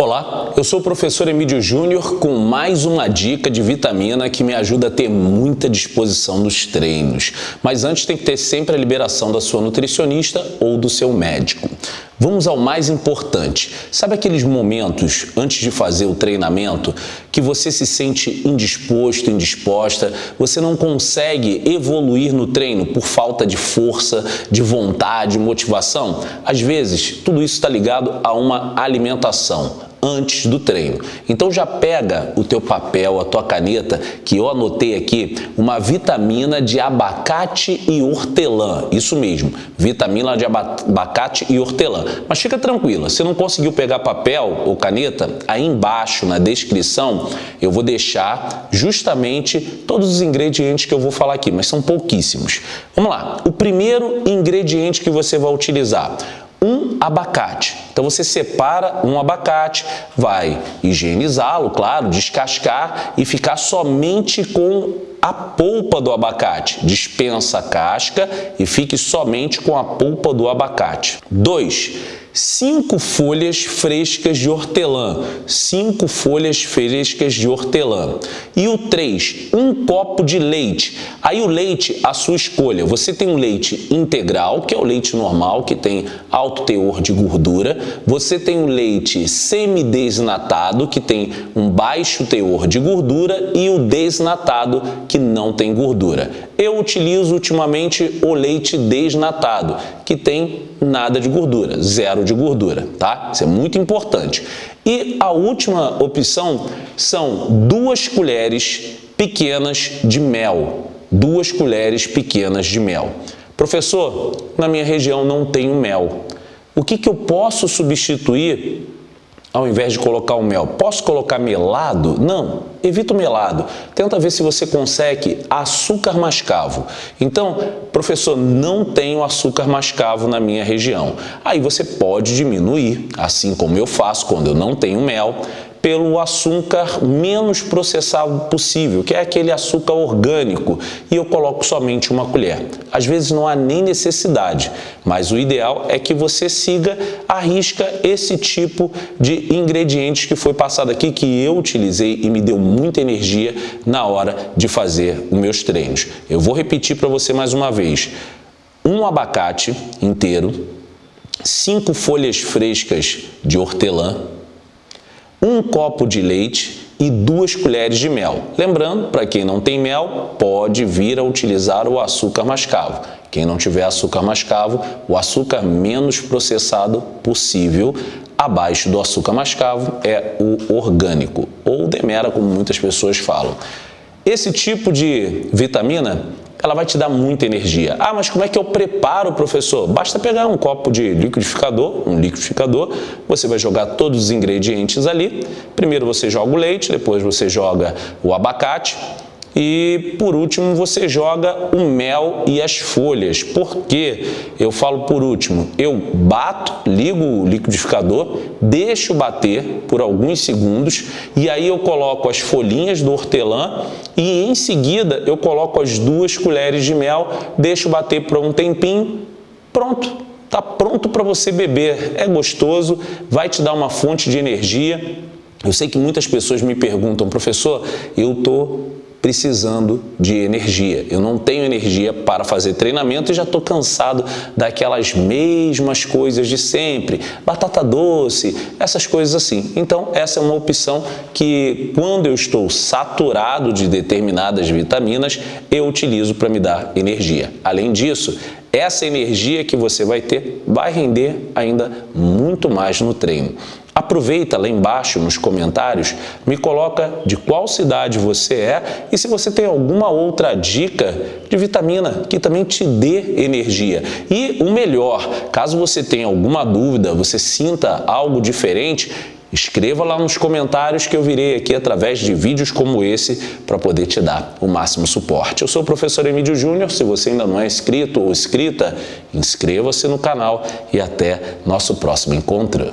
Olá, eu sou o professor Emílio Júnior com mais uma dica de vitamina que me ajuda a ter muita disposição nos treinos. Mas antes tem que ter sempre a liberação da sua nutricionista ou do seu médico. Vamos ao mais importante. Sabe aqueles momentos antes de fazer o treinamento que você se sente indisposto, indisposta, você não consegue evoluir no treino por falta de força, de vontade, motivação? Às vezes, tudo isso está ligado a uma alimentação antes do treino. Então já pega o teu papel, a tua caneta, que eu anotei aqui, uma vitamina de abacate e hortelã. Isso mesmo, vitamina de abacate e hortelã. Mas fica tranquila, se não conseguiu pegar papel ou caneta, aí embaixo na descrição eu vou deixar justamente todos os ingredientes que eu vou falar aqui, mas são pouquíssimos. Vamos lá, o primeiro ingrediente que você vai utilizar, um abacate. Então você separa um abacate, vai higienizá-lo, claro, descascar e ficar somente com a polpa do abacate. Dispensa a casca e fique somente com a polpa do abacate. 2 cinco folhas frescas de hortelã, cinco folhas frescas de hortelã. E o 3, um copo de leite. Aí o leite, a sua escolha. Você tem um leite integral, que é o leite normal, que tem alto teor de gordura. Você tem um leite semidesnatado, que tem um baixo teor de gordura. E o desnatado, que não tem gordura. Eu utilizo ultimamente o leite desnatado, que tem nada de gordura, zero de gordura, tá? Isso é muito importante. E a última opção são duas colheres pequenas de mel. Duas colheres pequenas de mel. Professor, na minha região não tenho mel. O que, que eu posso substituir ao invés de colocar o mel. Posso colocar melado? Não, evita o melado. Tenta ver se você consegue açúcar mascavo. Então, professor, não tenho açúcar mascavo na minha região. Aí você pode diminuir, assim como eu faço quando eu não tenho mel, pelo açúcar menos processado possível, que é aquele açúcar orgânico, e eu coloco somente uma colher. Às vezes não há nem necessidade, mas o ideal é que você siga a risca esse tipo de ingredientes que foi passado aqui, que eu utilizei e me deu muita energia na hora de fazer os meus treinos. Eu vou repetir para você mais uma vez. Um abacate inteiro, cinco folhas frescas de hortelã, um copo de leite e duas colheres de mel. Lembrando, para quem não tem mel, pode vir a utilizar o açúcar mascavo. Quem não tiver açúcar mascavo, o açúcar menos processado possível, abaixo do açúcar mascavo, é o orgânico, ou demera, como muitas pessoas falam. Esse tipo de vitamina ela vai te dar muita energia. Ah, mas como é que eu preparo, professor? Basta pegar um copo de liquidificador, um liquidificador, você vai jogar todos os ingredientes ali. Primeiro você joga o leite, depois você joga o abacate, e por último você joga o mel e as folhas. Por que eu falo por último? Eu bato, ligo o liquidificador, deixo bater por alguns segundos e aí eu coloco as folhinhas do hortelã e em seguida eu coloco as duas colheres de mel, deixo bater por um tempinho, pronto. Está pronto para você beber, é gostoso, vai te dar uma fonte de energia. Eu sei que muitas pessoas me perguntam, professor, eu estou precisando de energia. Eu não tenho energia para fazer treinamento e já estou cansado daquelas mesmas coisas de sempre, batata doce, essas coisas assim. Então, essa é uma opção que quando eu estou saturado de determinadas vitaminas, eu utilizo para me dar energia. Além disso, essa energia que você vai ter vai render ainda muito mais no treino. Aproveita lá embaixo nos comentários, me coloca de qual cidade você é e se você tem alguma outra dica de vitamina que também te dê energia. E o melhor, caso você tenha alguma dúvida, você sinta algo diferente, Escreva lá nos comentários que eu virei aqui através de vídeos como esse para poder te dar o máximo suporte. Eu sou o professor Emílio Júnior, se você ainda não é inscrito ou inscrita, inscreva-se no canal e até nosso próximo encontro.